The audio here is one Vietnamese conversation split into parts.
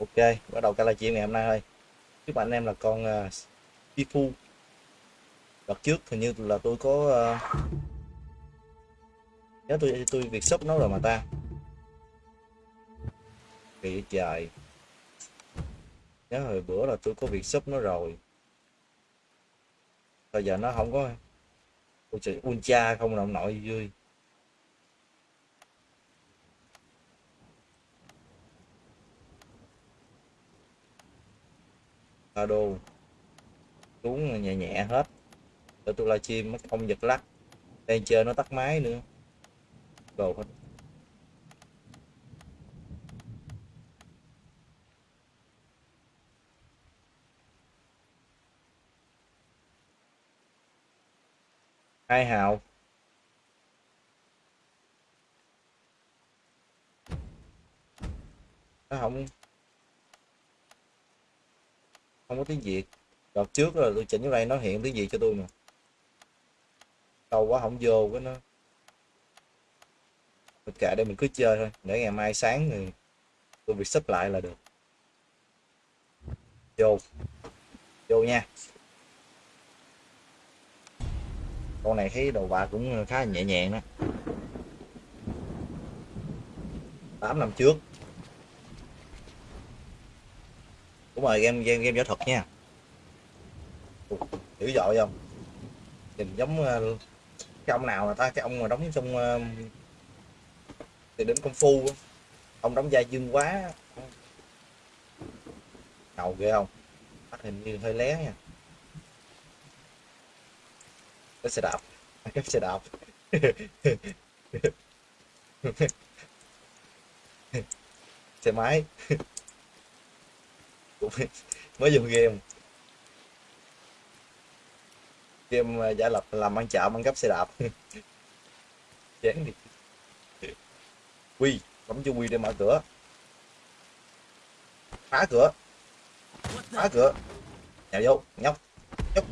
ok bắt đầu cái livestream ngày hôm nay thôi. Chúc anh em là con à, uh, Tifu đợt trước hình như là tôi có uh, nhớ tôi tôi việc shop nó rồi mà ta. Kỳ trời nhớ hồi bữa là tôi có việc shop nó rồi. Bây giờ nó không có ôi trời ultra không nào nội vui. Đô xuống nhẹ nhẹ hết. Để tôi livestream nó không giật lắc. Đang chơi nó tắt máy nữa. Đồ hết. Hai hào? Nó không không có tiếng việt đợt trước là tôi chỉnh cái đây nó hiện tiếng việt cho tôi mà. Câu quá không vô cái nó. Tất cả đây mình cứ chơi thôi. Để ngày mai sáng thì tôi việc sắp lại là được. Vô. Vô nha. Con này thấy đầu bạc cũng khá nhẹ nhàng đó. 8 năm trước. Đúng rồi, game game game võ thuật nha. Dữ dội không? Nhìn giống ờ, cái ông nào mà ta, cái ông mà đóng trong ờ, thì đến công phu ông đóng vai dương quá. Ngầu ghê không? Bắt hình như hơi lé nha. Cái xe đạp. Cái xe đạp. Xe máy. mới dùng game. Game ờ, giả lập làm ăn chợ ăn cắp xe đạp. Chán đi. Quy, bấm cho quy để mở cửa. Phá cửa. Phá cửa. Nhào vô, nhóc nhóc.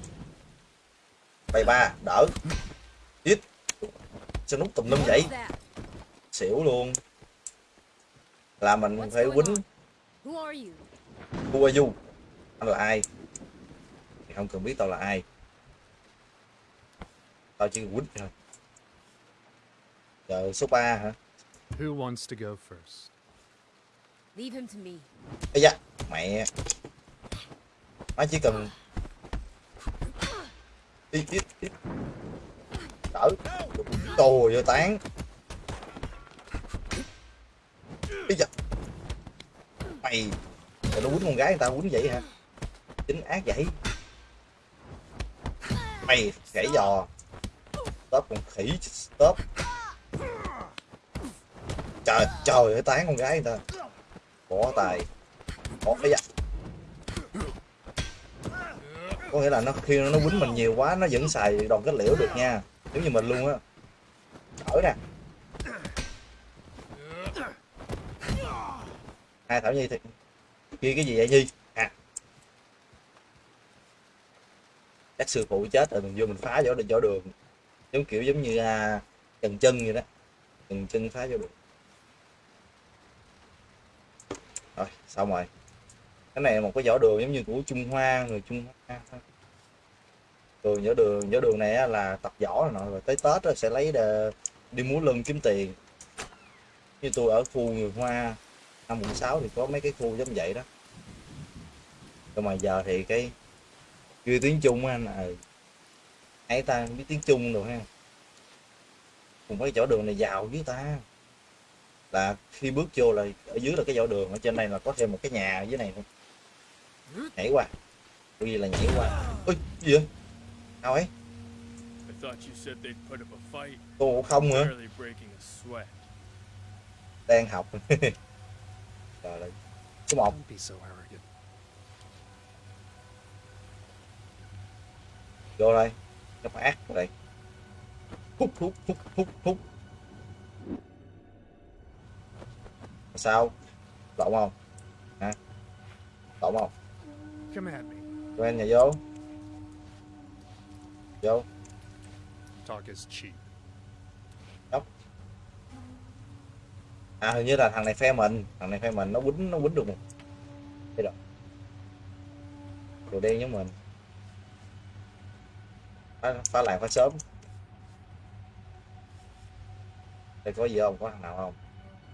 Bay ba, đỡ. Ít sao nút tùm lum vậy? Xỉu luôn. Là mình phải quýnh. Who are you? Anh là ai? Thì không cần biết tao là ai. Tao chỉ quýnh thôi. Giờ số 3 hả? Who wants to go first? Leave him to me. Ây da, mẹ. Nó chỉ cần đi tiếp tiếp đỡ trời ơi tán bây giờ mày rồi nó quýnh con gái người ta quýnh vậy hả? Chính ác vậy. Mày gãy giò. Stop con khỉ stop trời trời ơi, tán con gái người ta. Bỏ tài bỏ cái dạ có nghĩa là nó, khi nó quýnh mình nhiều quá, nó vẫn xài đòn kết liễu được nha. Giống như mình luôn á. Thở nè. Hai thảo nhi thì kia cái gì vậy nhi? À. Các sư phụ chết rồi mình vô mình phá võ võ đường. Giống kiểu giống như à, trần chân vậy đó. Trần chân phá võ đường. Rồi xong rồi. Cái này là một cái vỏ đường giống như của trung hoa người trung hoa. Thường vỏ đường vỏ đường này là tập vỏ rồi nọ rồi tới tết rồi sẽ lấy để đi múa lưng kiếm tiền. Như tôi ở khu người hoa năm quận sáu thì có mấy cái khu giống vậy đó. Nhưng mà giờ thì cái chưa tiếng trung anh à ấy ta biết tiếng trung rồi ha. Cùng mấy chỗ đường này giàu với ta. Là khi bước vô là ở dưới là cái võ đường ở trên này là có thêm một cái nhà ở dưới này thôi. Nhảy qua. Cái gì là nhảy qua. Ôi gì vậy? Đâu ấy? Cô không nữa. Đang học trời ơi số một vô đây. Nó phải ác đây. Hút hút hút hút hút sao? Lộn không? Hả? Lộn không? Quen nhà vô. Vô. Talk is cheap. À hình như là thằng này phe mình. Thằng này phe mình nó quýnh nó quýnh được một đồ đen giống mình. Phá, phá lại phá sớm đây có gì không? Có thằng nào không?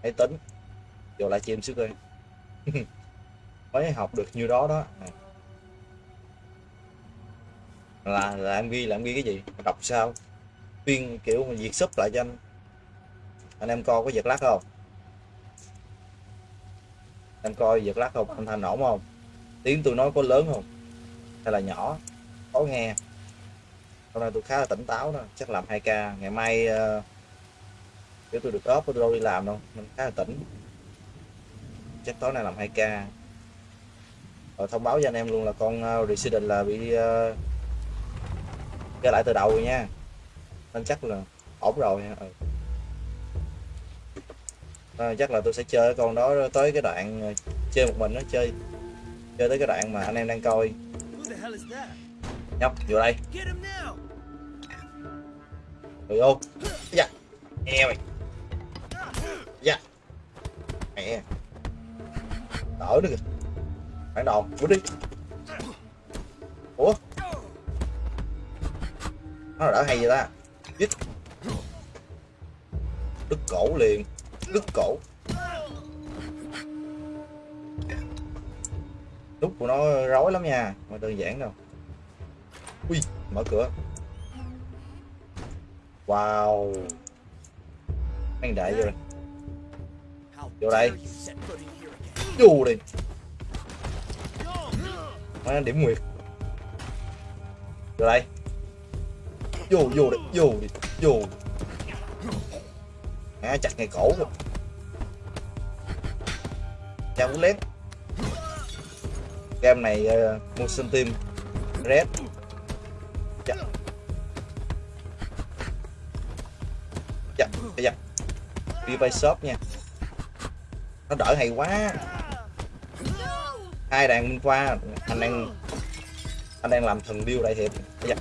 Hãy tính. Vô lại chim xíu coi. Mới học được nhiêu đó đó. À. là là em ghi là em ghi cái gì? Đọc sao? Tuyên kiểu mà diệt sub lại cho anh. Anh em coi có giật lát không? Anh coi giật lắc không? Anh thành ổn không? Tiếng tôi nói có lớn không? Hay là nhỏ? Có nghe. Hôm nay tôi khá là tỉnh táo đó. Chắc làm 2k ngày mai uh, tôi được ốp tôi đâu đi làm đâu. Mình khá là tỉnh. Chắc tối nay làm 2k rồi thông báo cho anh em luôn là con uh, Resident là bị uh, lại từ đầu rồi nha. Nên chắc là ổn rồi. Ừ à, chắc là tôi sẽ chơi con đó tới cái đoạn ờ, chơi một mình nó chơi chơi tới cái đoạn mà anh em đang coi. Nhóc vô đây. Ừ, rồi vô dạ. Nghe mày. Dạ. Mẹ. Đỡ nữa kìa. Phản đòn quýt đi. Ủa? Nó đỡ hay vậy ta. Dít đứt cổ liền đứt cổ. Nút của nó rối lắm nha, mà đơn giản đâu. Ui, mở cửa. Wow. Anh đại vô rồi Vô đây. vô đi nó điểm nguyệt. Vô đây. Vô vô đi vô đi. Vô à, chặt ngay cổ rồi chào cú lét game này ờ, uh, motion team red. Chặt, chặt, chặt, đi bay shop nha. Nó đỡ hay quá. Hai đàn minh khoa anh đang anh đang làm thần điêu đại hiệp. Dạ. Chặt,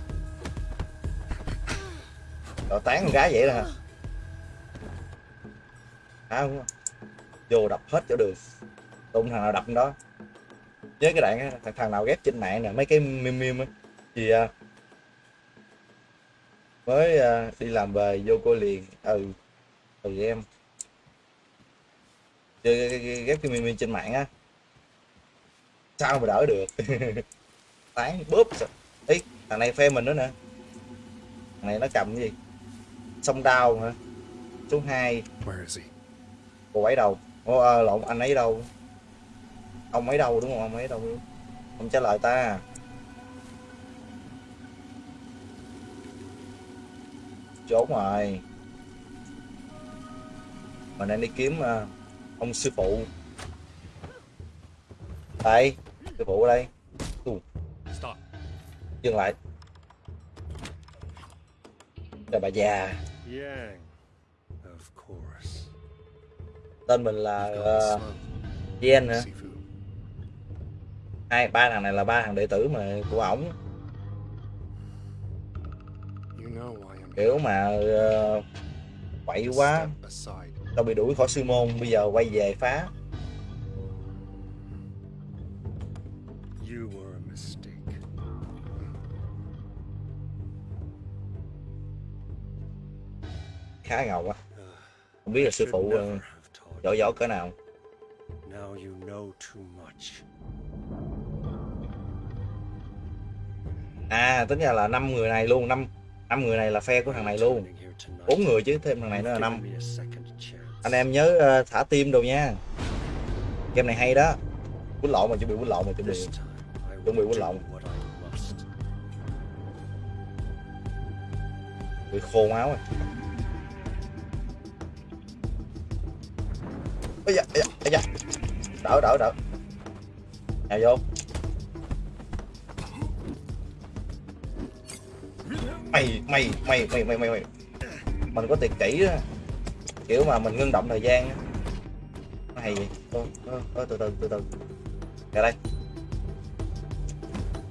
rồi tán con gái vậy đó không? vô đập hết chỗ đường đụng thằng nào đập đó. Với cái đoạn thằng, thằng nào ghép trên mạng nè mấy cái meme meme á. Thì à, mới à, đi làm về vô cô liền. Ừ ừ em. Chơi cái- cái- ghép cái trên mạng á sao mà đỡ được? Tán bóp ý thằng này phe mình nữa nè. Thằng này nó cầm cái gì? Sông đao hả? Số 2 Where is he? Cô ấy đâu? Ô, à, lộn anh ấy đâu? Ông ấy đâu đúng không? Ông ấy đâu? Không trả lời ta. Trốn rồi. Mình đang đi kiếm à, ông sư phụ. Đây sư phụ ở đây. Dừng lại. Là bà già. Yang. Tên mình là uh. Jen Sifu. hai ba thằng này là ba thằng đệ tử mà của ổng. Kiểu mà uh, quậy quá. tao bị đuổi khỏi sư môn bây giờ quay về phá. Khá ngầu á không biết là sư phụ uh, giỏi giỏi cỡ nào? Now you know too much. à tính ra là năm người này luôn năm năm người này là phe của thằng này luôn. Bốn người chứ thêm thằng này nữa là năm. Anh em nhớ uh, thả tim đồ nha. Game này hay đó. Quýnh lộn mà chuẩn bị quýnh lộn mà chuẩn bị Chuẩn bị quýnh lộn. bị khô máu rồi ây da, ây da, ây da. đỡ đỡ đỡ nhào vô. Mày mày mày mày mày mày mày. Mình có tiền kỹ á. Kiểu mà mình ngưng động thời gian á. Nó hay vậy. Từ từ từ từ. Ra đây.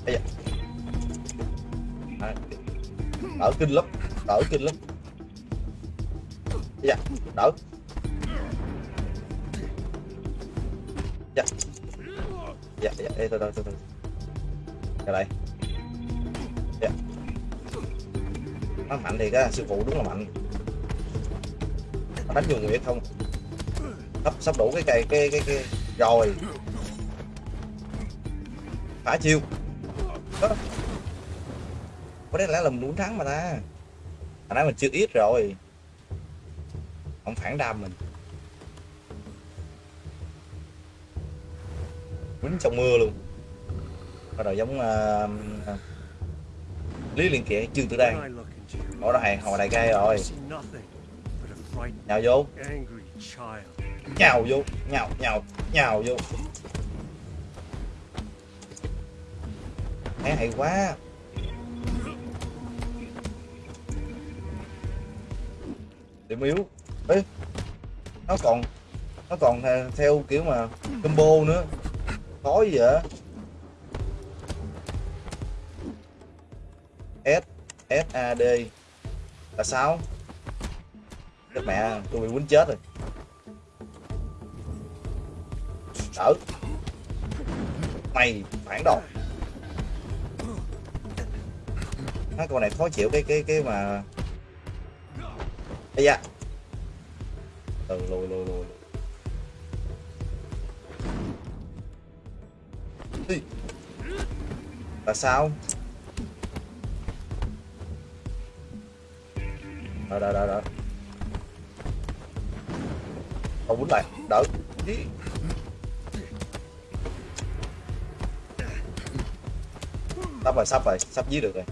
Ây da. À, đỡ kinh lắm đỡ kinh lắm. Dạ đỡ dạ. Dạ dạ. Ê, từ từ từ từ ra đây Dạ. nó mạnh thiệt á sư phụ đúng là mạnh. Nó đánh vô nguyệt không? Sắp sắp đủ cái cây cái cái cái. Rồi. Phá chiêu. Đó. Có lẽ là mình muốn thắng mà ta. Hồi nãy mình chưa ít rồi. Ông phản đam mình. Quýnh trong mưa luôn. Bắt đầu giống uh, lý liên kiện trương tử đan. I look into your hồi đại gai rồi. Nhào vô. Nhào vô. Nhào nhào nhào vô. Thấy hay quá. Điểm yếu. Ấy, nó còn nó còn à, theo kiểu mà combo nữa khó gì vậy S S, A, D. Là sao? Chết mẹ, tôi bị quýnh chết rồi. Đỡ mày, phản đồ. Mấy con này khó chịu, cái cái cái mà Ây da. Từ lùi lùi lùi. Là sao? Đợi đợi đợi đợi không quýnh lại. Đỡ. Ý. sắp rồi sắp rồi. Sắp giết được rồi.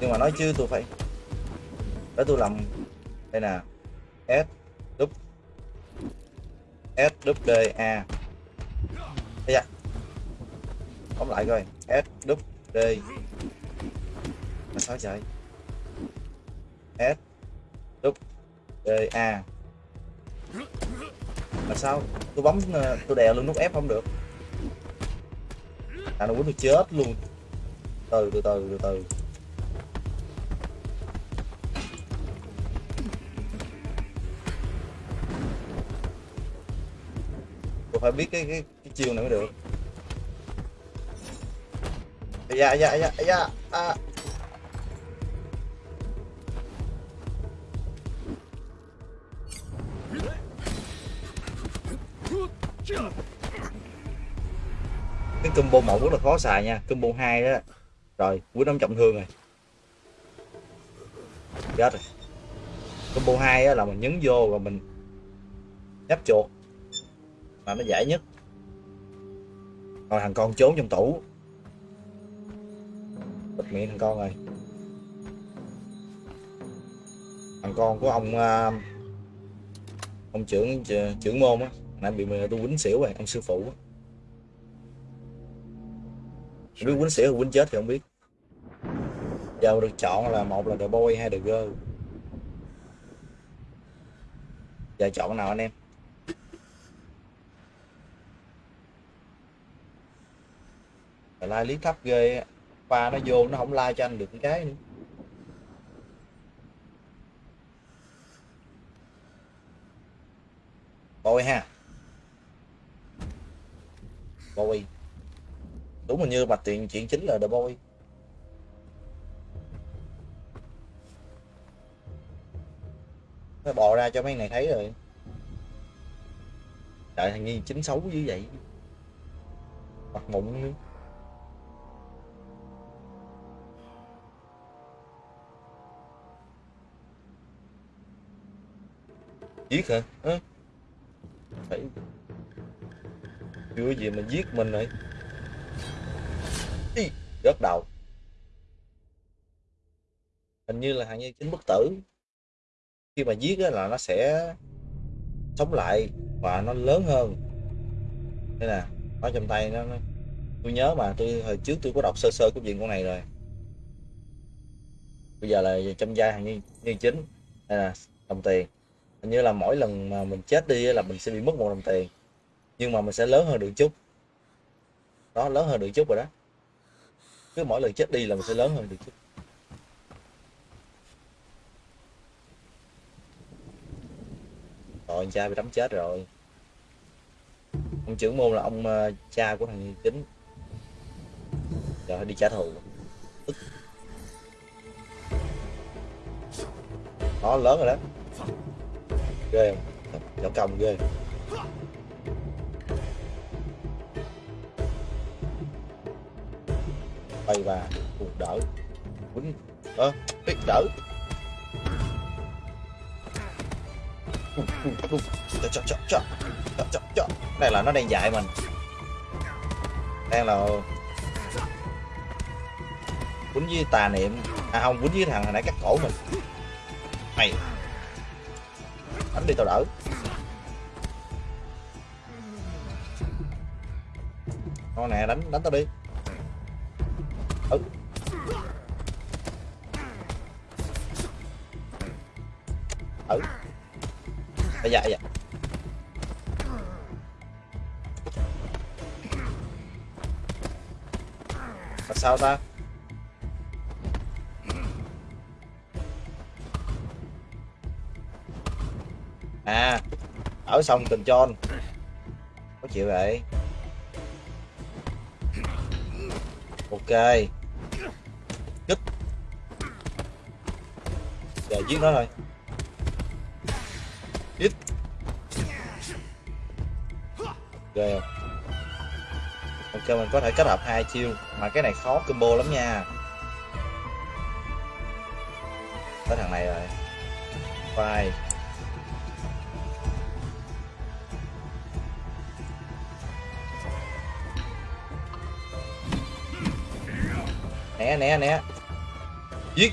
Nhưng mà nói chứ, tôi phải để tôi làm đây nè. S đúp s đúp d, a. Đây da bấm lại coi. S đúp d. Mà sao trời s đúp d a. Mà sao? Tôi bấm ờ, tôi đè lên nút f không được. À nó quýnh tôi chết luôn. Từ từ từ từ từ. Tôi phải biết cái cái, cái chiêu này mới được. Ây da, ây da, da, à. cái combo một rất là khó xài nha. Combo 2 đó. Rồi quý đóng trọng thương rồi. Chết rồi. Combo 2 là mình nhấn vô và mình nhấp chuột. Mà nó dễ nhất. Rồi thằng con trốn trong tủ bịt miệng thằng con rồi thằng con của ông à, ông trưởng trưởng môn á. Nãy bị tôi quýnh xỉu rồi, ông sư phụ á. Biết quýnh xỉu hay quýnh chết thì không biết. Giờ được chọn là một là the boy hay the girl? Giờ chọn nào anh em? Rồi like thấp ghê pha nó vô, nó không like cho anh được cái nữa. Bôi ha. Bôi đúng hình như mà tiền chuyện chính là the boy. Nó bò ra cho mấy này thấy rồi. Trời thằng nhi chính xấu như vậy. Mặt mụn nữa. Giết hả? Ơ? phải. Chưa gì mà giết mình rồi Ý, rớt đầu. Hình như là hàng như chính bất tử. Khi mà giết là nó sẽ sống lại và nó lớn hơn. Đây nè nó trong tay nó, nó. Tôi nhớ mà tôi hồi trước tôi có đọc sơ sơ cái chuyện con này rồi. Bây giờ là trong vai hàng như, như chính. Đây nè đồng tiền hình như là mỗi lần mà mình chết đi là mình sẽ bị mất một đồng tiền. Nhưng mà mình sẽ lớn hơn được chút. Đó lớn hơn được chút rồi đó. Cứ mỗi lần chết đi là mình sẽ lớn hơn được chút. Rồi cha bị đấm chết rồi. Ông trưởng môn là ông uh, cha của thằng chính rồi đi trả thù. Nó lớn rồi đó ghê không? Chó công ghê. Bay và cùng đỡ. Quýnh ơ biết đỡ. Bùm, bùm, bùm. cho cho cho chọ. Chọ, đây là nó đang dạy mình. Đang là quýnh với tà niệm. À không quýnh với thằng hồi nãy cắt cổ mình. Mày đánh đi tao đỡ. Con nè, đánh đánh tao đi. Ừ. Ừ. Bây giờ bây sao ta? Ở xong tình tròn có chịu vậy? Ok. Kích giờ dạ, giết nó thôi ít ghê không ok, mình có thể kết hợp hai chiêu. Mà cái này khó combo lắm nha. Tới thằng này rồi. Vai né né giết.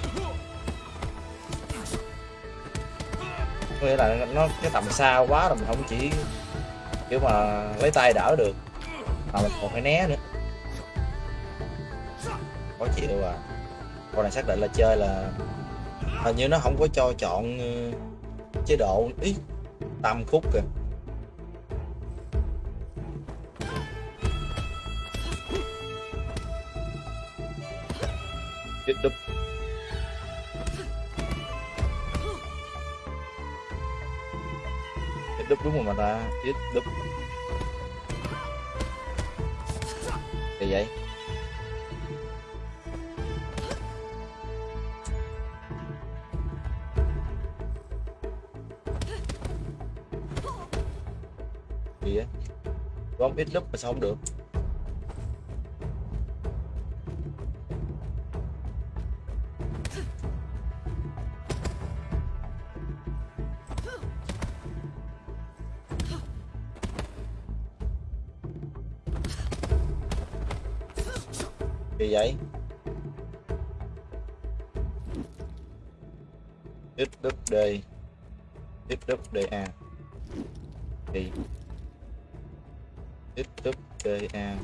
Nghĩa là nó cái tầm xa quá rồi, mình không chỉ kiểu mà lấy tay đỡ được. Mà mình còn phải né nữa. Khó chịu à. Con này xác định là chơi là hình như nó không có cho chọn ờ, chế độ ít tam khúc kìa. Đúp đúng rồi mà ta? Chết đúp. Thì vậy? Gì vậy? Con ít đúp mà sao không được? Da thì tiếp đúp da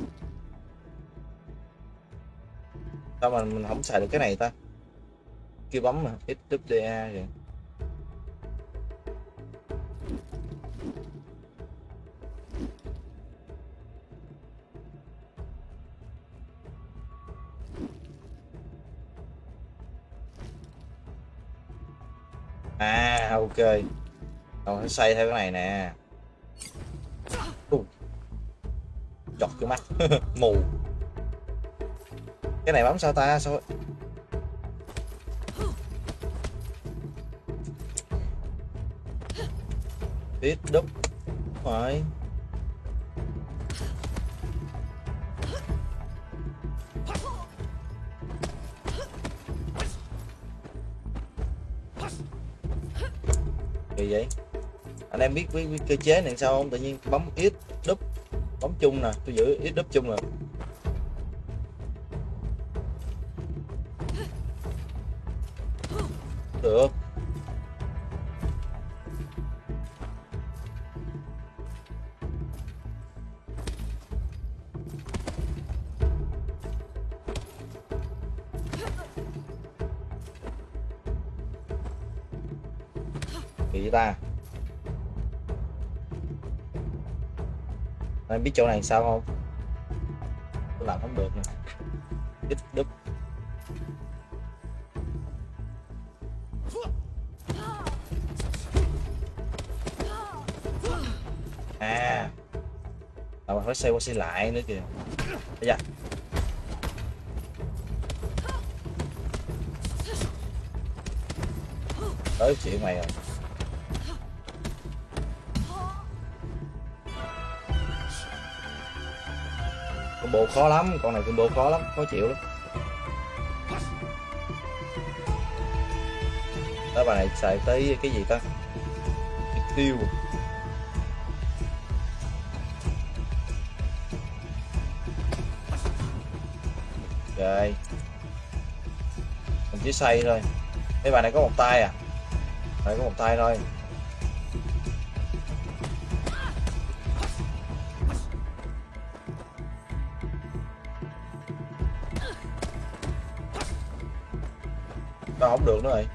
sao mà mình không xài được cái này ta? Kêu bấm mà, ít đúp da vậy à ok. Tao sẽ xây theo cái này nè. Uh. chọt cái mắt. Mù. Cái này bấm sao ta? Sao? Ít đúc. Rồi gì vậy? Anh em biết với, với cơ chế này sao không? Tự nhiên bấm ít đúp bấm chung nè tôi giữ ít đúp chung rồi được. Gì ta? em biết chỗ này sao không? Làm không được nè. Đứt đứt à. Tao phải xây qua xây lại nữa kìa. Bây giờ. Tới chuyện mày rồi. Combo khó lắm, con này combo khó lắm, khó chịu lắm. Đó, bà này xài tới cái gì ta? Tiêu rồi. Mình chỉ xây thôi. Mấy bà này có một tay à? Phải có một tay thôi. Được nữa rồi.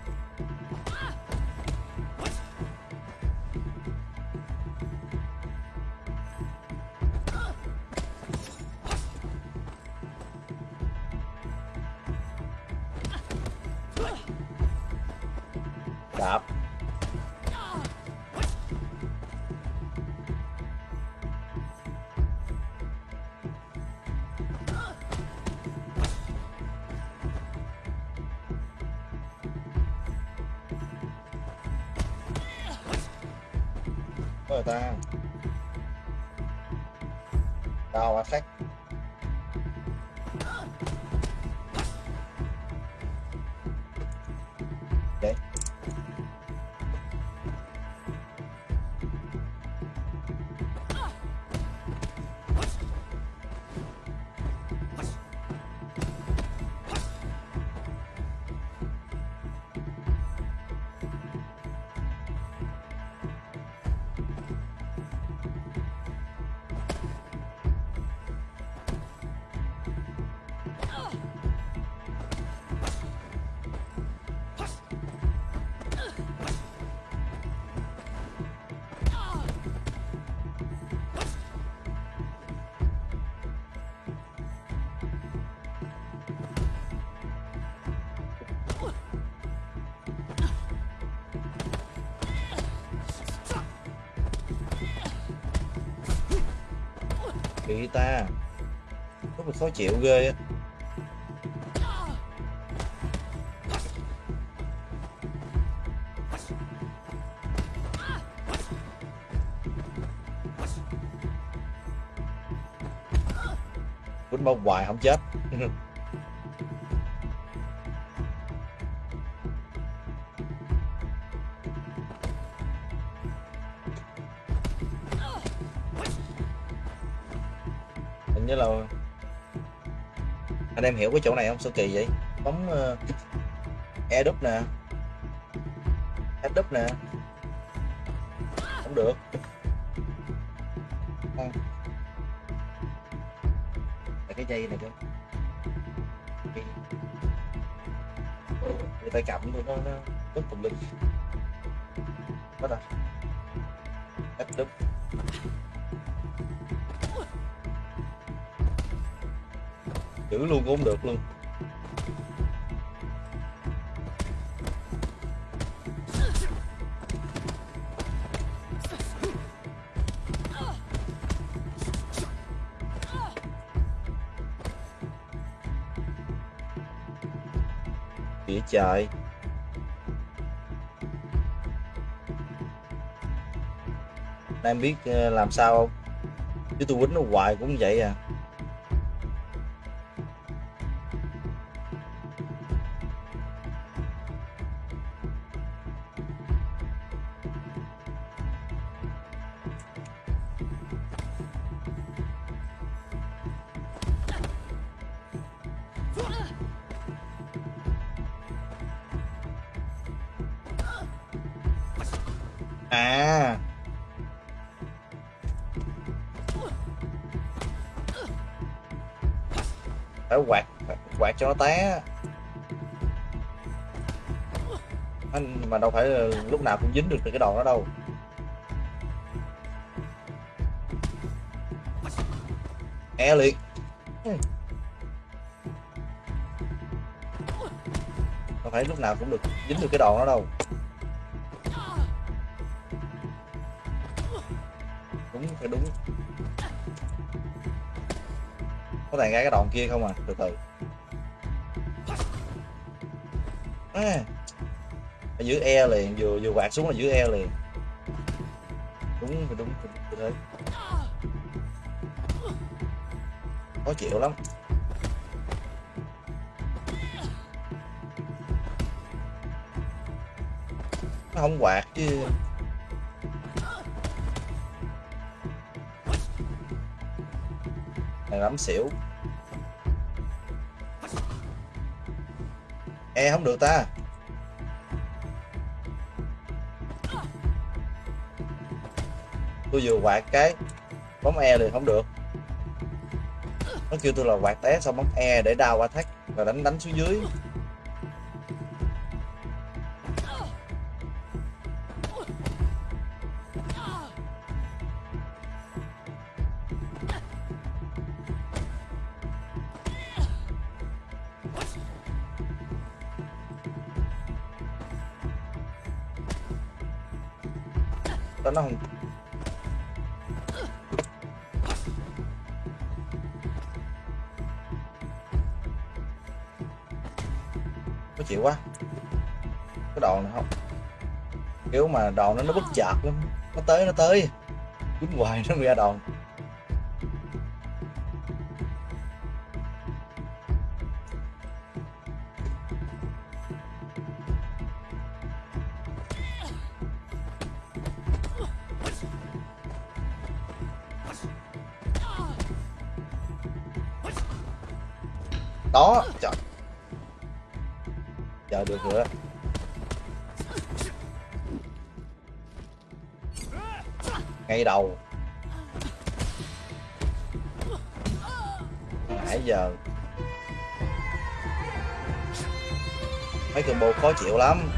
Ta. Rất là khó chịu ghê á. Quýnh bông hoài không chết. Em hiểu cái chỗ này không? Sao kỳ vậy? Bấm uh, e đúp nè. E đúp nè. Không được. Không cái dây này chứ người ta tay cầm nó nó rất tùm lum. Bắt à f đúp. Giữ luôn cũng được luôn. Địa trời em biết ờ, làm sao không? Chứ tôi quýnh nó hoài cũng vậy À. cho nó té. Anh mà đâu phải là lúc nào cũng dính được cái đòn đó đâu. E liệt ừ. đâu phải lúc nào cũng được dính được cái đòn đó đâu. Đúng, phải đúng. Có thể ngay cái đòn kia không à? Từ từ. À, giữ dưới e liền vừa vừa quạt xuống là dưới e liền. Đúng đúng đúng, đúng thế. Khó chịu lắm. Nó không quạt chứ. Này lắm xỉu. E không được ta. Tôi vừa quạt cái bấm e liền, không được. Nó kêu tôi là quạt té, xong bấm e để đao qua thắt và đánh đánh xuống dưới. Đó nó không chịu quá. Cái đòn này không. Kiểu mà đòn nó nó bất chợt lắm. Nó tới nó tới. Quýnh hoài nó ra đòn. Đầu. Nãy giờ mấy combo khó chịu lắm.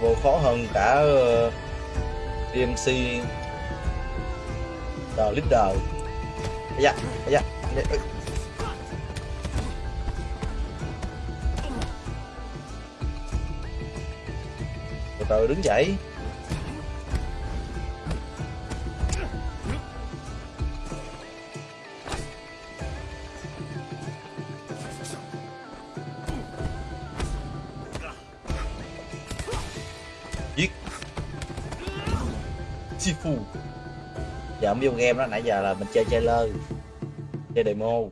Vô khó hơn cả ờ, DMC The Leader. Ây da, ây da, ây da. Ờ, đứng dậy. Giết. Sifu giờ video game đó, nãy giờ là mình chơi trailer chơi demo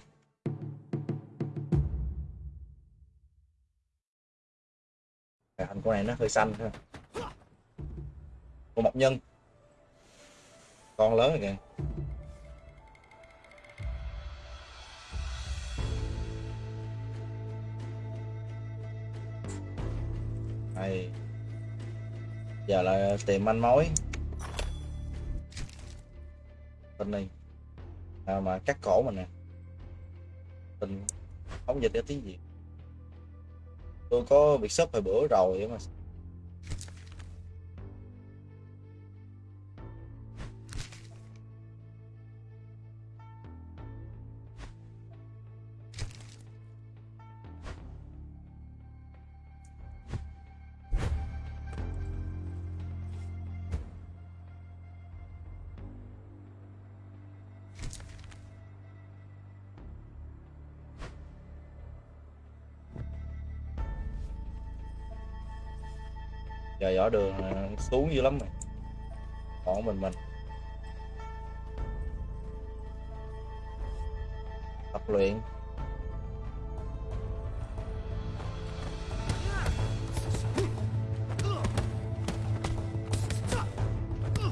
dạ, con này nó hơi xanh thôi con nhân. Con lớn rồi kìa. Này giờ là tìm manh mối. Tin này à, mà cắt cổ mình nè. Tình không dịch ra tiếng gì, tôi có bị sub hồi bữa rồi mà. Giờ đường à, xuống dữ lắm rồi. Còn mình mình. Tập luyện.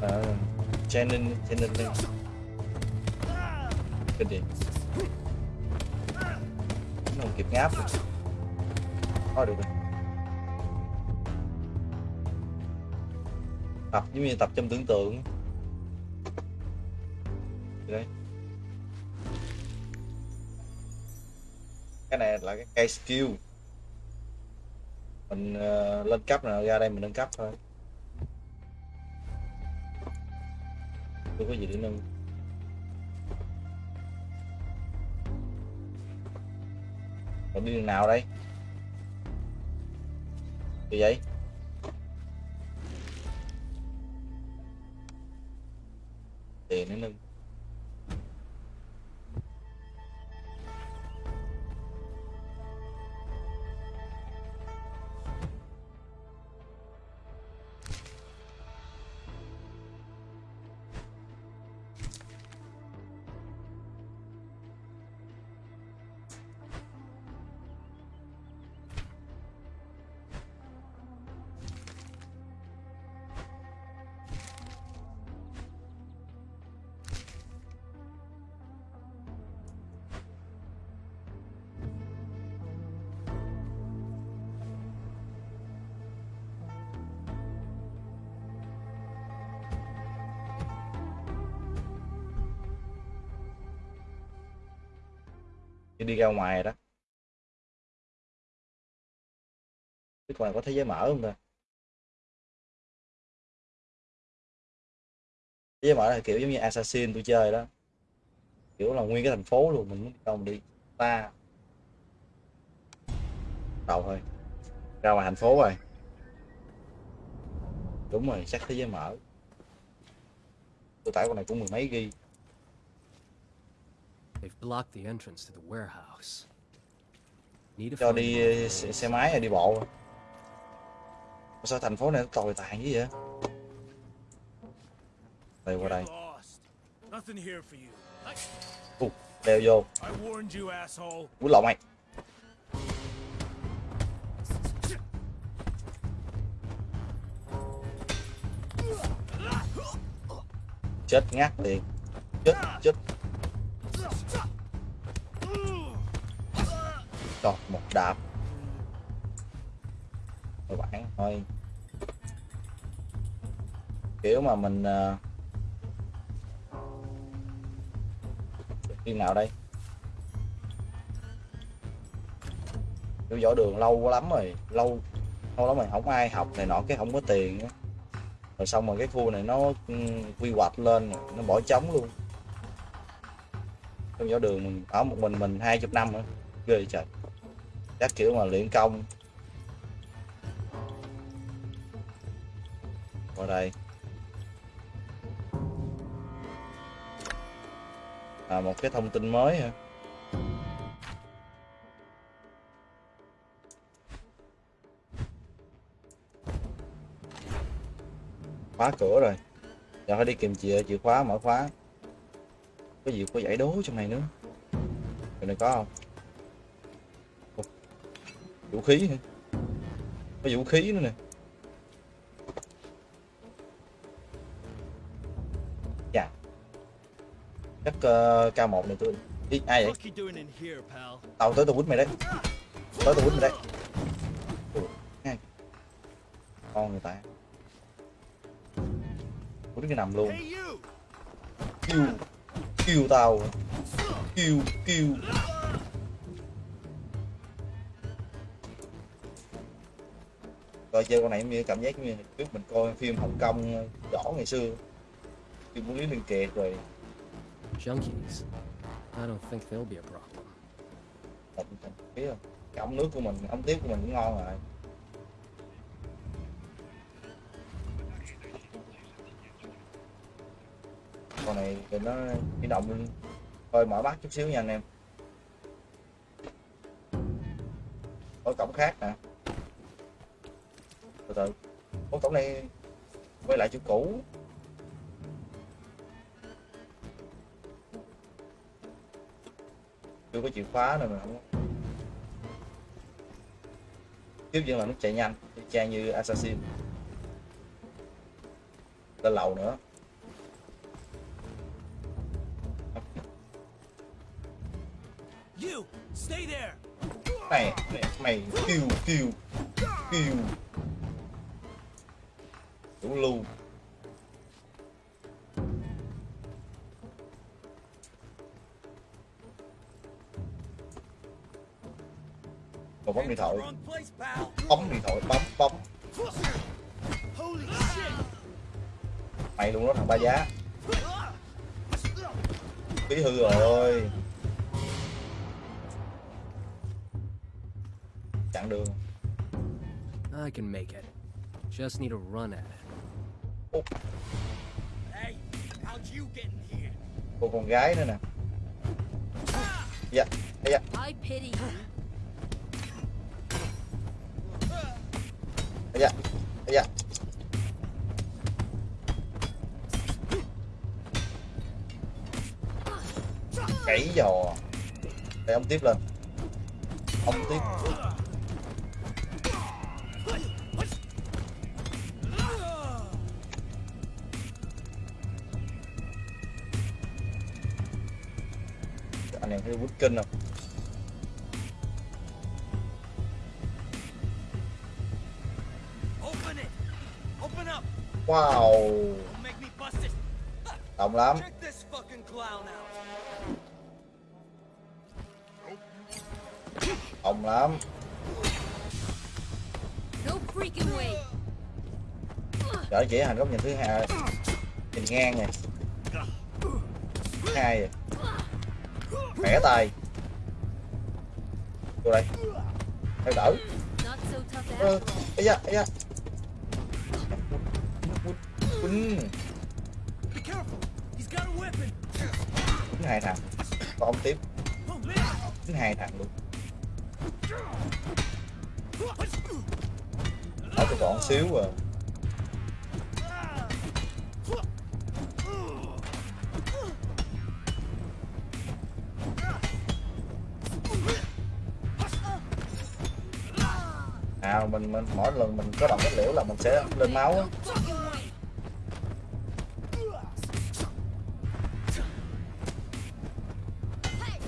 À, training training lên cái gì? Nó không kịp ngáp rồi tập giống như tập trong tưởng tượng. Đấy. Cái này là cái cây skill. Mình uh, lên cấp nào ra đây mình nâng cấp thôi. Không có gì để nâng. Còn đi đường nào đây? Gì vậy? Khi đi ra ngoài đó. Biết con có thế giới mở không ta? Thế giới mở là kiểu giống như assassin tôi chơi đó. Kiểu là nguyên cái thành phố luôn, mình muốn đi đâu mình đi. Ta. Đầu thôi. Ra ngoài thành phố rồi. Đúng rồi, chắc thế giới mở tôi tải con này cũng mười mấy ghi They've blocked the entrance to the warehouse. Need to cho đi ờ, xe, xe máy hay đi bộ Mà sao thành phố này nó tồi tàn như vậy? Đây qua đây. You're lost. Nothing here for you. Ù, đeo vô. I warned you, asshole. quýnh lộn mày. Chết ngắt liền. Chết chết còn một đạp. Rồi bạn thôi Kiểu mà mình ờ, Phim nào đây? Kiểu võ đường lâu quá lắm rồi Lâu lâu lắm rồi không ai học này nọ cái không có tiền. Rồi xong rồi cái khu này nó ừ, quy hoạch lên Nó bỏ trống luôn. Trong võ đường mình ở một mình mình hai chục năm nữa ghê trời các kiểu mà luyện công. Qua đây. À, một cái thông tin mới hả? Khóa cửa rồi. Giờ phải đi kìm chìa chìa khóa mở khóa. Có gì có giải đố trong này nữa. Rồi này có không? Vũ khí hả? Có vũ khí nữa nè. Dạ. Chắc uh, k 1 này tôi Ý, ai vậy? Tao tới tao quýnh mày đấy. Tới tao quýnh mày đấy. Ngay con người ta. Quýnh cái nằm luôn. Kêu kêu tao. Kêu kêu coi chơi con này như cảm giác như trước mình coi phim Hồng Kông võ ngày xưa. Phim của Lý Liên Kiệt rồi. Junkies. I don't think they'll be a problem. một biết không? Cái ống nước của mình ống tiếp của mình cũng ngon rồi. Con này thì nó di động. Lên hơi mở mắt chút xíu nha anh em. Có cổng khác nè từ từ. Có cổng này quay lại chỗ cũ. Chưa có chìa khóa nữa mà không tiếp dẫn là nó chạy nhanh y chang như assassin. Lên lầu nữa. You! Stay there! này này, mày kêu kêu kêu đủ lưu một bấm điện thoại. Bấm điện thoại bấm bấm mày luôn đó, thằng ba giá. Bí hư rồi. Chặn đường. I can make it. Just need to run at it cô con gái nữa nè. Dạ dạ. Dạ dạ. Gãy giò. Để ông tiếp lên. Ông tiếp Open it! Open up! wow động lắm Check this fucking clown out! Ông lắm No freaking way. Trở chỉ hành góc nhìn thứ hai Nhìn ngang nè Thứ hai rồi Khỏe tay. Vô đây. Theo đỡ. Not Ơ, da, ấy da Quýnh. Quýnh hai thằng. Còn ông tiếp. Quýnh hai thằng luôn. Ở tôi còn xíu à. Mình mình mỗi lần mình có động cái liễu là mình sẽ lên máu á.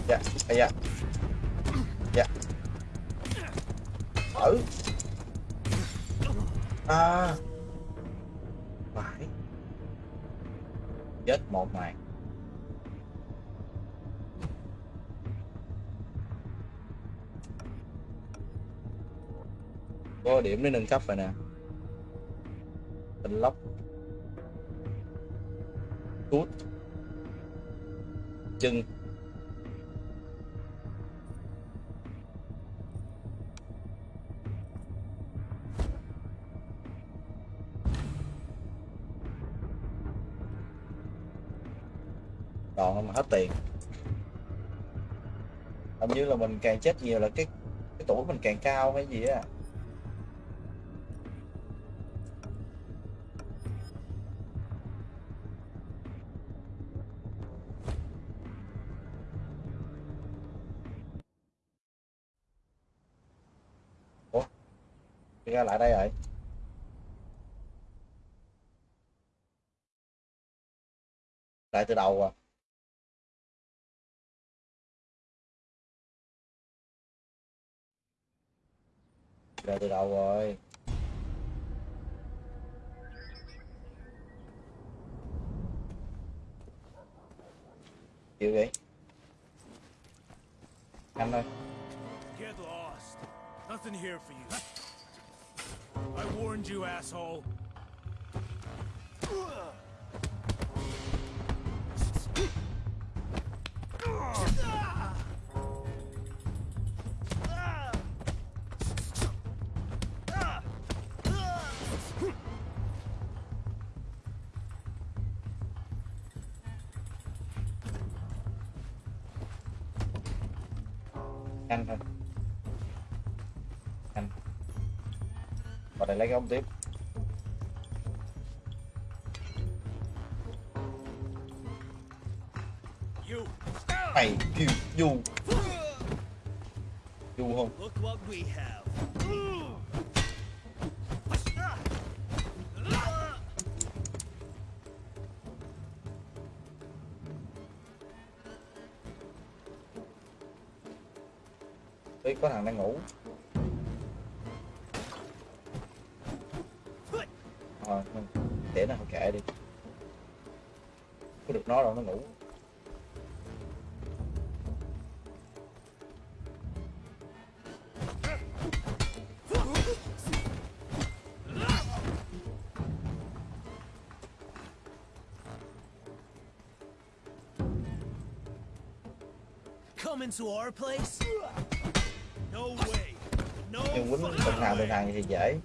Dạ, dạ. Dạ Có điểm để nâng cấp rồi nè. Tình lóc. Tút, Chân. Đòn mà hết tiền. Hình như là mình càng chết nhiều là cái cái tuổi mình càng cao hay gì á. Ra lại đây rồi. Lại từ đầu à? Lại từ đầu rồi. Chịu vậy Anh ơi Get lost. Nothing here for you. I warned you, asshole. nhanh cái ống tiếp You. mày kêu du du không. Đấy, có thằng đang ngủ Ờ, để nó kệ đi Có được nó đâu nó ngủ Come into our place? No way. No Nhưng quýnh fucking từng hàng từng way. hàng thì dễ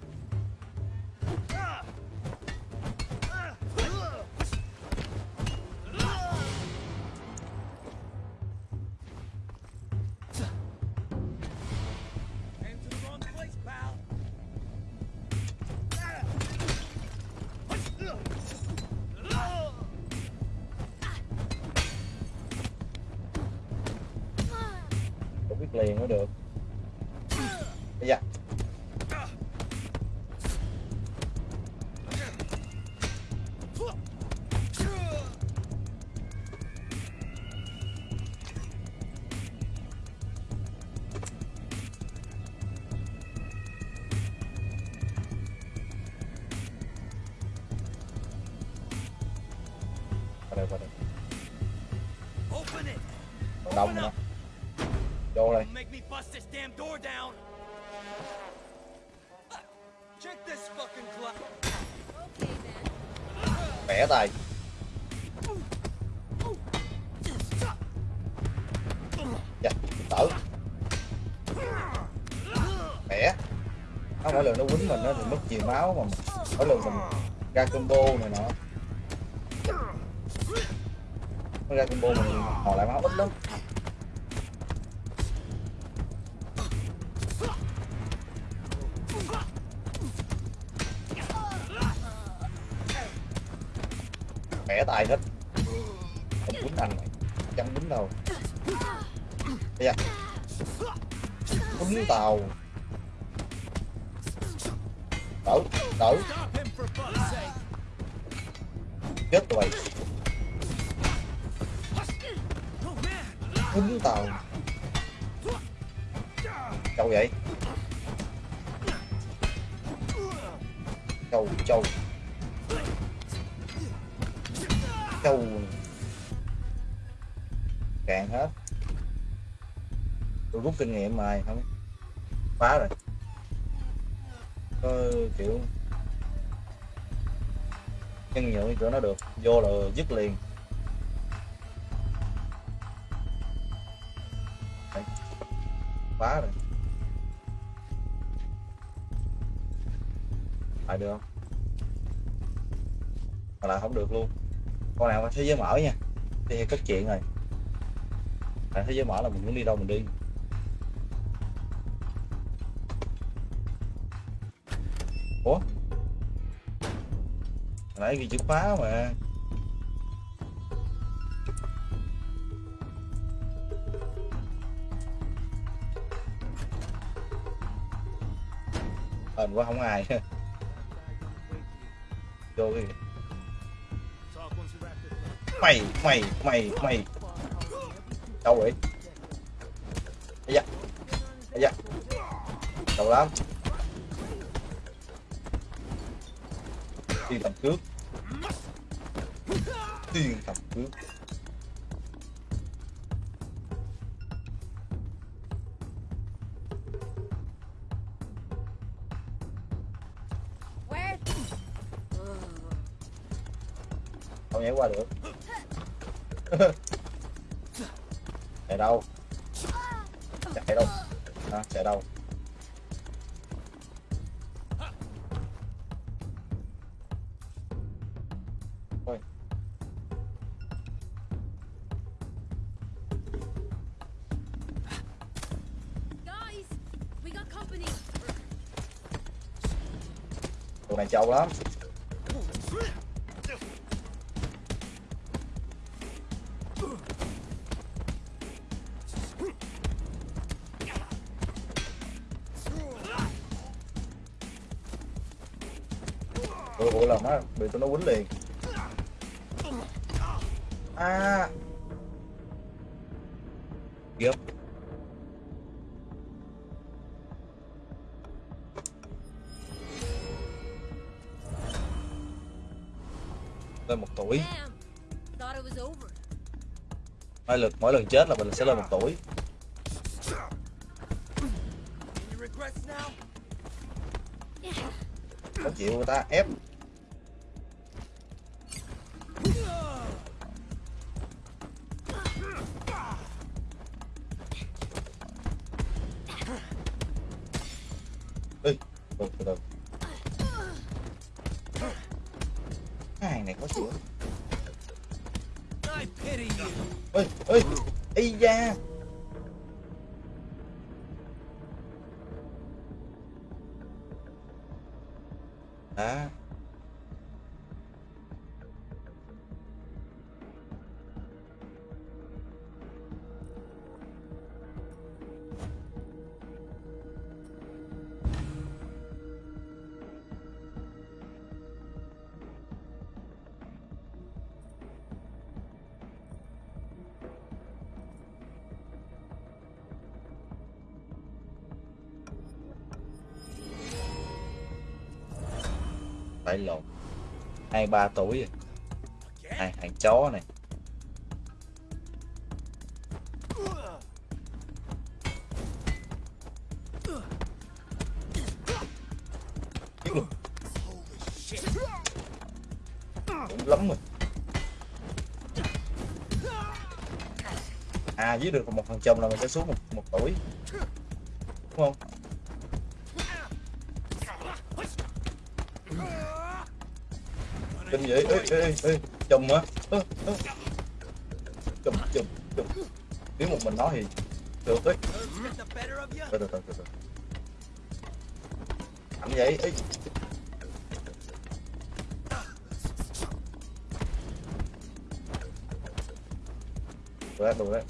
damn door down. Check this fucking clock. Okay then. bẻ tay dạ đỡ bẻ nó mỗi lần nó quýnh mình á, thì mất nhiều máu mà mỗi lần mình ra combo này nọ quýnh tàu. Đỡ đỡ chết tụi Oh man. quýnh tàu. Châu vậy? Châu châu châu Càng hết tôi rút kinh nghiệm mà, không phá rồi. Có kiểu nhân nhượng chỗ nó được. Vô là dứt liền. Đấy. phá rồi. Lại được không? Mà lại không được luôn. Con nào mà thế giới mở nha. Thì cất chuyện rồi. Tại thế giới mở là mình muốn đi đâu mình đi. Nãy ghi chữ khóa mà. Hên quá, không ai. Vô cái mày mày mày mày. Đâu vậy. Ây da ây da. Đâu lắm. Đi tầm trước. 띵 잡고. Tụi này trâu lắm. Ủa, ủa lần á, bị tụi nó quýnh liền. À. tuổi Damn. Thought it was over. mỗi lần mỗi lần chết là mình sẽ lên một tuổi có chịu người ta ép ây hai ba tuổi này hàng chó này. Đúng lắm rồi. À dưới được một thằng chồng là mình sẽ xuống một, một tuổi. Đúng không? Kinh vậy? Ê ê ê, ê chùm hả? Ơ, ơ. chùm chùm chùm. Nếu một mình nó thì được ấy từ từ từ từ từ ảnh vậy ấy đồ đấy đồ đấy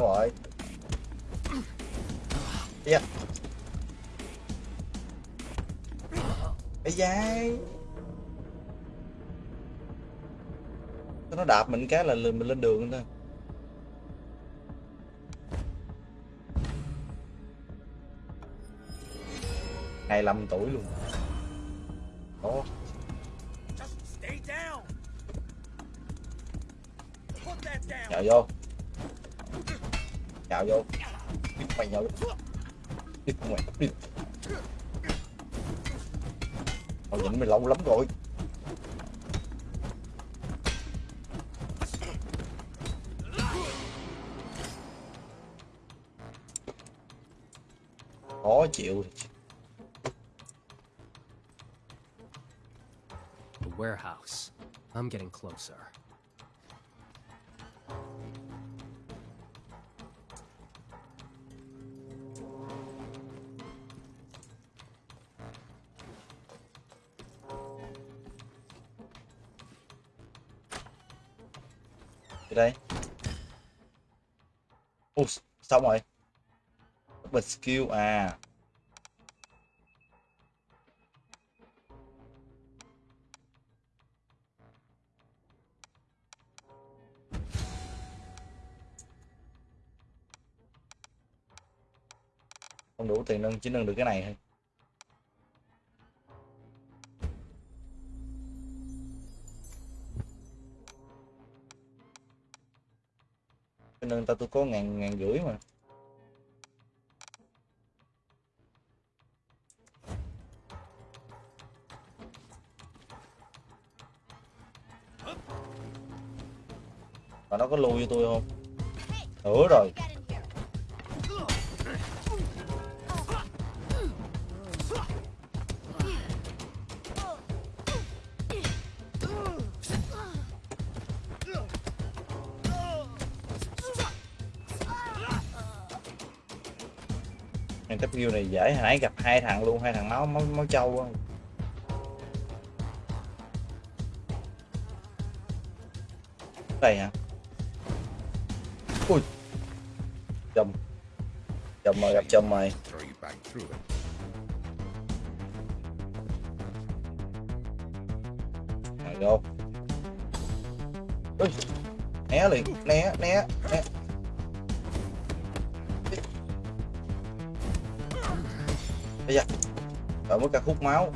xong rồi đi yeah. Ây da nó đạp mình cái là mình lên đường thôi hai lăm tuổi luôn. Ít mày đi Tao nhịn mày lâu lắm rồi khó chịu The warehouse. I'm getting closer. Xong rồi. Bật skill à. Không đủ tiền nâng, chỉ nâng được cái này thôi. Người ta tôi có ngàn ngàn rưỡi mà Mà nó có lui cho tôi không? Nữa rồi skill này dễ hồi nãy gặp hai thằng luôn, hai thằng máu máu máu trâu không? này hả? Ui. chồng chồng mày gặp chồng mày mày đâu Ui. Né liền, né, né, né. Ở mới cả khúc máu.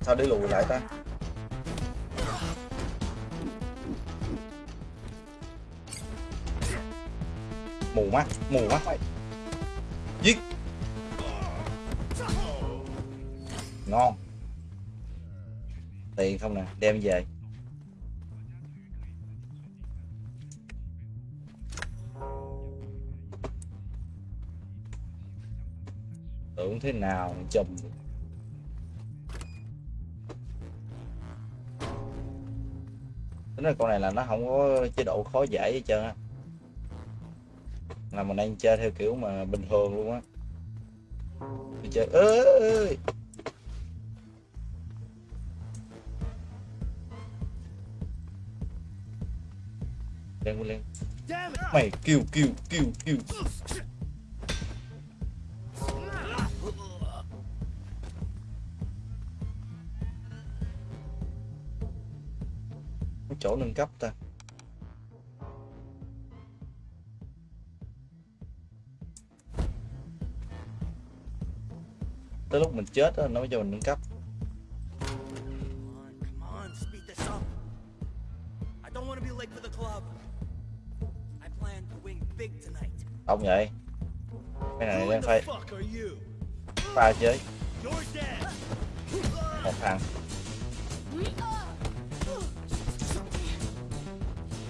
Sao để lùi lại ta? Mù mắt, mù mắt mày. Giết. Ngon. Tiền không nè, đem về. Thế nào chùm tính ra con này là nó không có chế độ khó giải hết trơn á. Là mình đang chơi theo kiểu mà bình thường luôn á. Chơi ơi lên lên mày kêu kêu kêu kêu chỗ nâng cấp ta. Tới lúc mình chết á nó mới cho mình nâng cấp. Đông vậy? Cái này đang phải pha chơi một thằng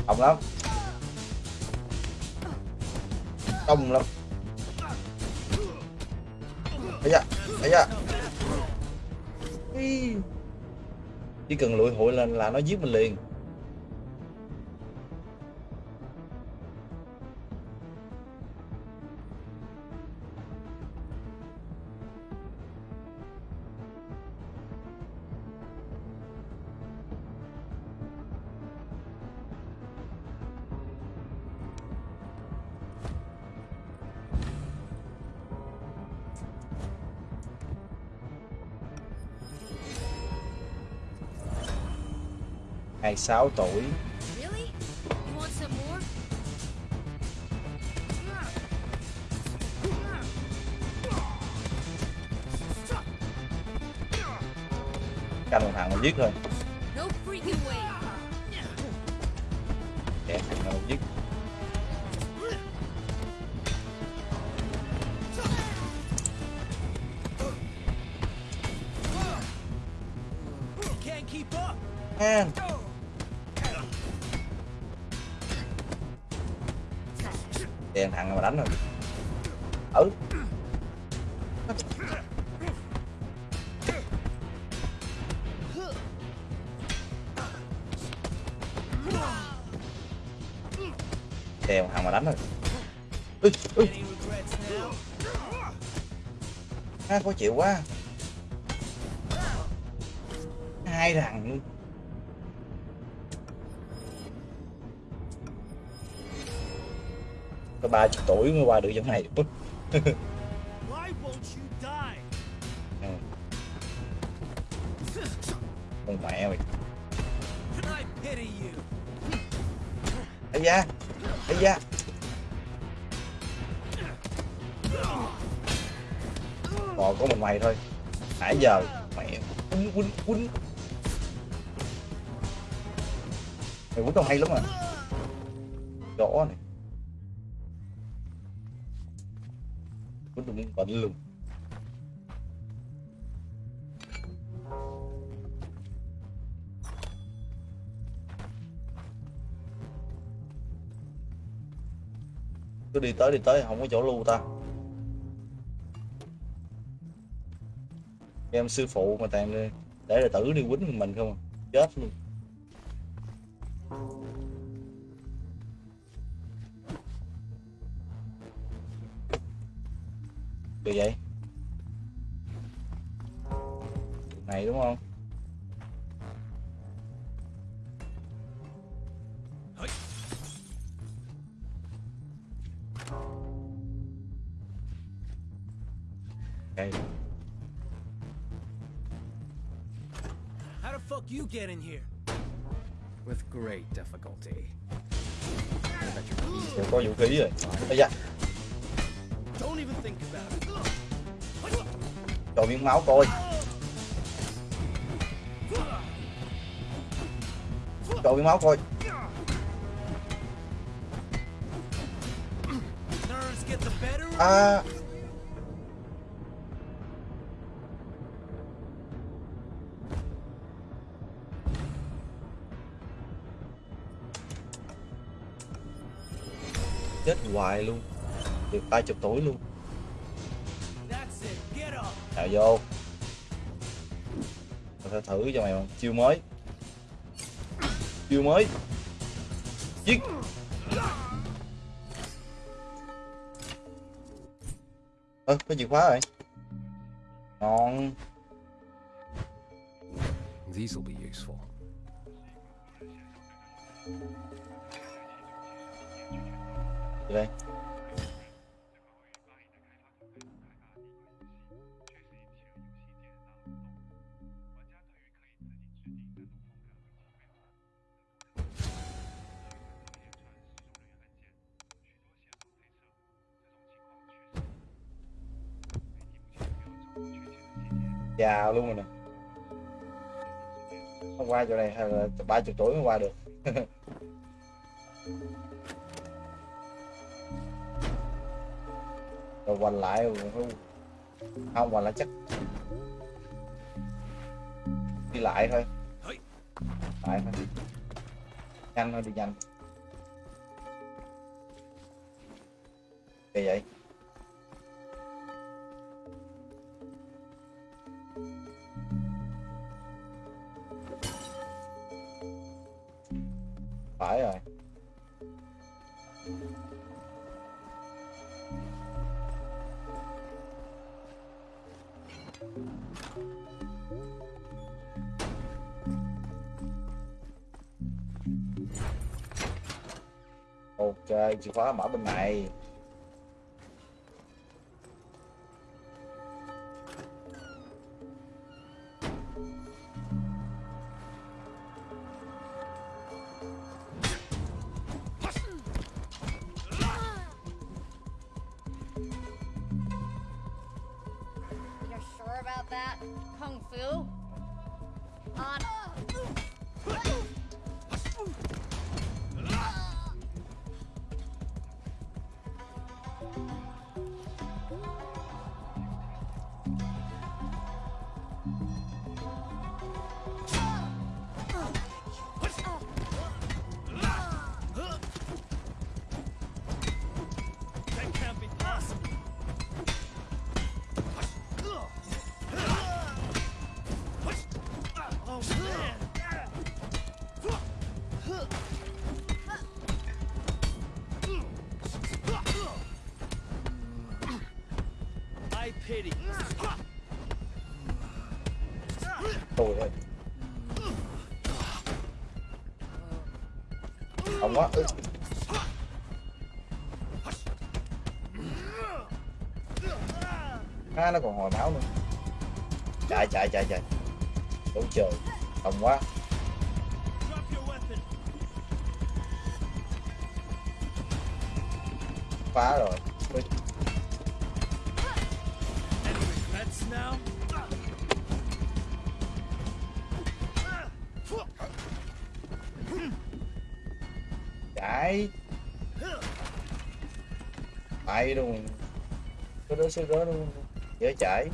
đông lắm. Đông lắm. Ấy da ấy da. Chỉ cần lụi hội lên là nó giết mình liền. Hai sáu tuổi. Canh thằng mà giết thôi đèn thằng mà đánh rồi ui ui. À, khó chịu quá. Hai thằng. Luôn có ba chục tuổi mới qua được giống này con mẹ mày ấy da ấy da. Còn có mình mày thôi. Nãy giờ mẹ quýnh quýnh quýnh. Mày quýnh tao hay lắm à. Rõ này. Quýnh tao muốn bệnh luôn đi tới đi tới, không có chỗ lưu ta. Em sư phụ mà tàn đi, để đệ tử đi quýnh mình không à, chết luôn. Được vậy? Này đúng không? Get in here? With great difficulty. Đều có vũ khí rồi Ây da Don't even think about it. cho miếng máu coi cho miếng máu coi Nerves get the better of à chết hoài luôn. Được ba chục tuổi luôn. You. Nào vô. Tao sẽ thử cho mày một chiêu mới. Chiêu mới. Giết. Ơ, có chìa khóa rồi. Ngon. These will be useful. Đây. Già luôn rồi nè. Không qua chỗ này, hay là ba chục tuổi mới qua được. rồi quành lại không quành lại chắc. Đi lại thôi. Lại thôi. Nhanh thôi đi nhanh. Kỳ vậy chìa khóa mở bên này You're sure about that? Kung Fu? Quá ừ. à, nó còn hồi máu nữa. Chạy chạy chạy chạy. Đủ trời. Không quá. Phá rồi. Nó sẽ có dễ chảy.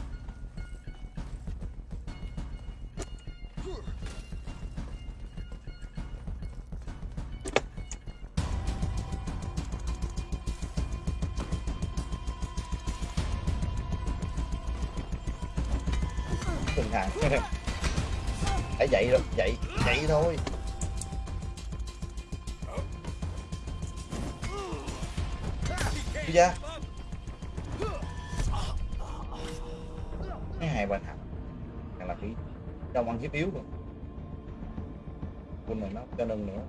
Nó cho nâng nữa.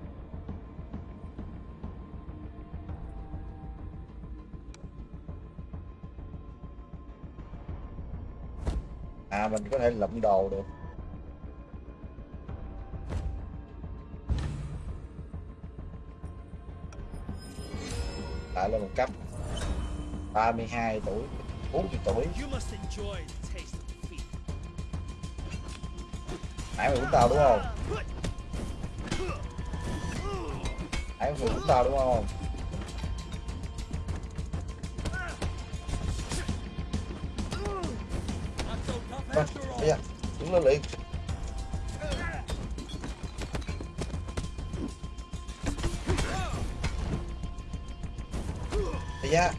À mình có thể lụm đồ được. Lại lên một cấp. 32 tuổi 40 tuổi. Nãy mày uống tao đúng không anh mày uống tao đúng không? Vâng, Not bây giờ đứng lên liền bây giờ,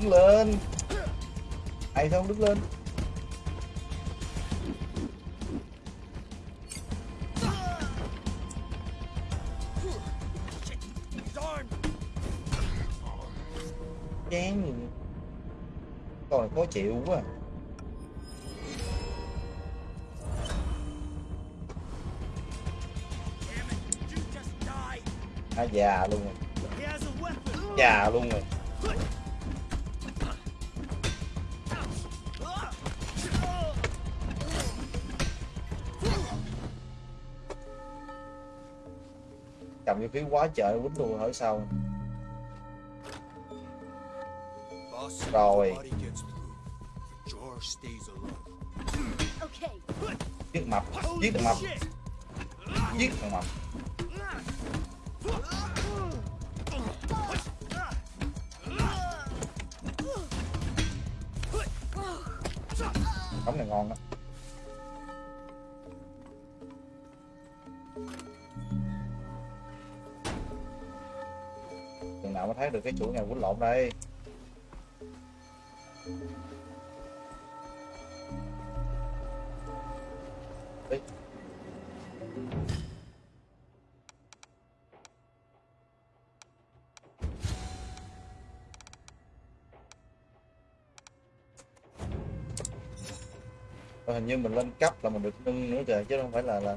đứng lên. Ai không đứng lên. Chịu quá. À, già luôn rồi. Già luôn rồi. Cầm vũ khí quá trời quýnh luôn hỏi sau Rồi. giết mập giết mập. Giết thằng mập. Cống này ngon đó chừng nào mới thấy được cái chuỗi nhà quýnh lộn đây? Ê. Và hình như mình lên cấp là mình được nâng nữa trời chứ không phải là là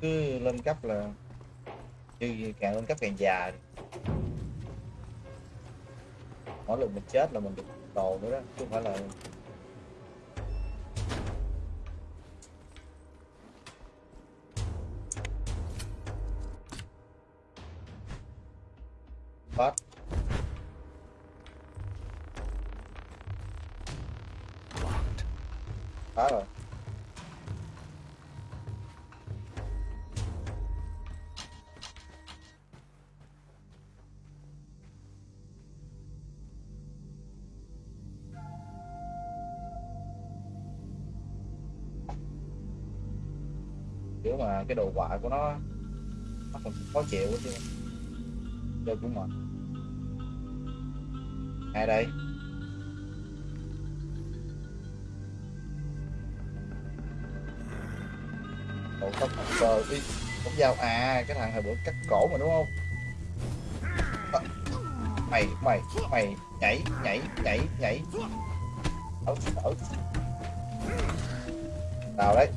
cứ lên cấp là như càng lên cấp càng già mỗi lần mình chết là mình được đồ nữa đó, chứ không phải là cái đồ họa của nó nó còn khó chịu quá chứ. Chơi cũng mệt. ngay đây? Cậu tóc mặt cờ đi Không dao à cái thằng hồi bữa cắt cổ mà đúng không à, Mày mày mày nhảy nhảy nhảy nhảy ở ở Nào đấy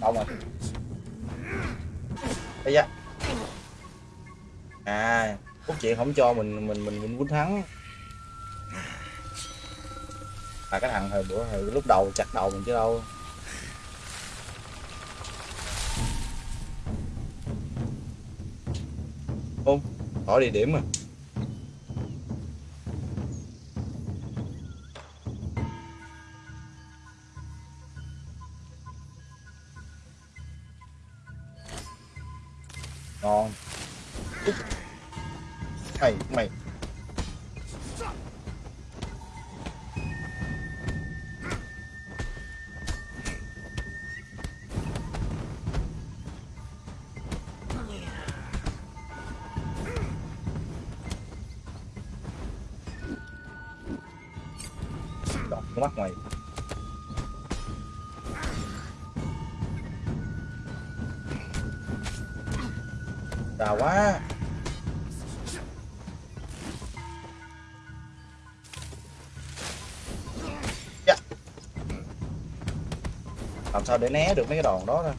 Đau rồi Ây da. À Cốt chuyện không cho mình mình mình mình quýnh thắng là cái thằng hồi bữa, hồi lúc đầu chặt đầu mình chứ đâu. Không tỏ địa điểm mà. Sao để né được mấy cái đòn đó ra?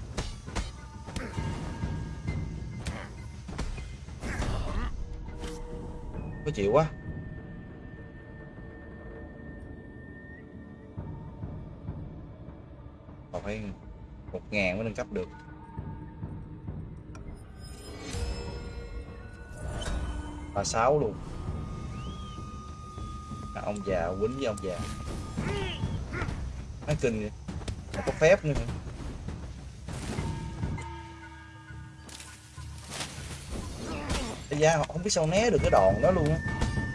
Khó chịu quá. Còn phải một ngàn mới nâng cấp được. Ba sáu luôn. À, ông già quýnh với ông già. Nói kinh vậy. Mà có phép nữa? Ây da không biết sao né được cái đòn đó luôn á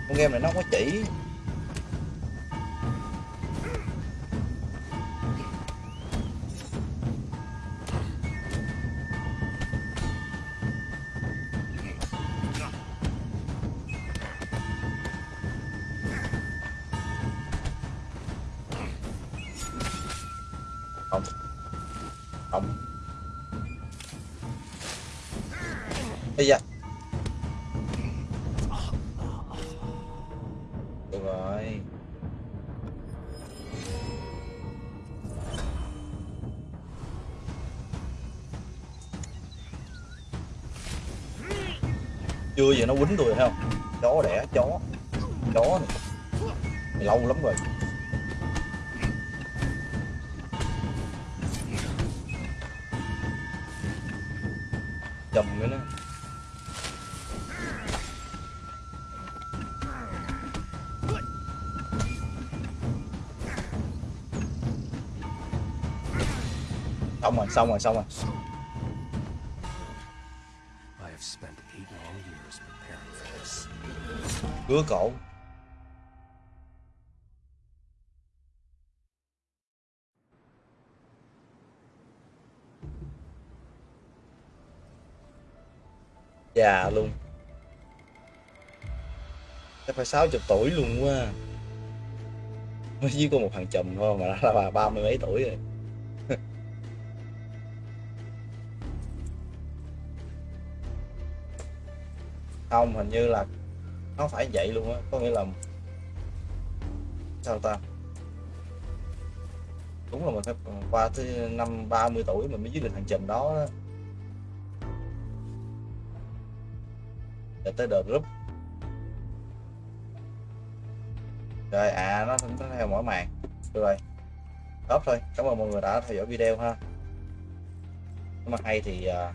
con game này nó không có chỉ không. Không. Bây giờ được rồi. Chưa gì nó quýnh tôi, thấy không? Chó đẻ, chó. Chó này. lâu lắm rồi. Cái nó xong rồi xong rồi xong rồi. I have phải 60 tuổi luôn quá à. mới chỉ có một thằng chùm thôi mà đã là bà ba mươi mấy tuổi rồi. Không, hình như là nó phải vậy luôn á, có nghĩa là sao ta? Đúng là mình phải qua tới năm 30 tuổi mình mới dưới được thằng chùm đó đó. để tới đợt group được rồi. Đó thôi. Cảm ơn mọi người đã theo dõi video ha. Nếu mà hay thì uh,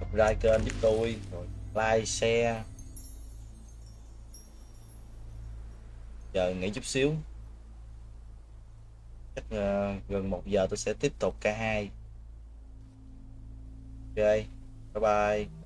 subscribe kênh giúp tôi rồi like share. Giờ nghỉ chút xíu. Chắc uh, gần một giờ tôi sẽ tiếp tục K2. ok. Bye bye.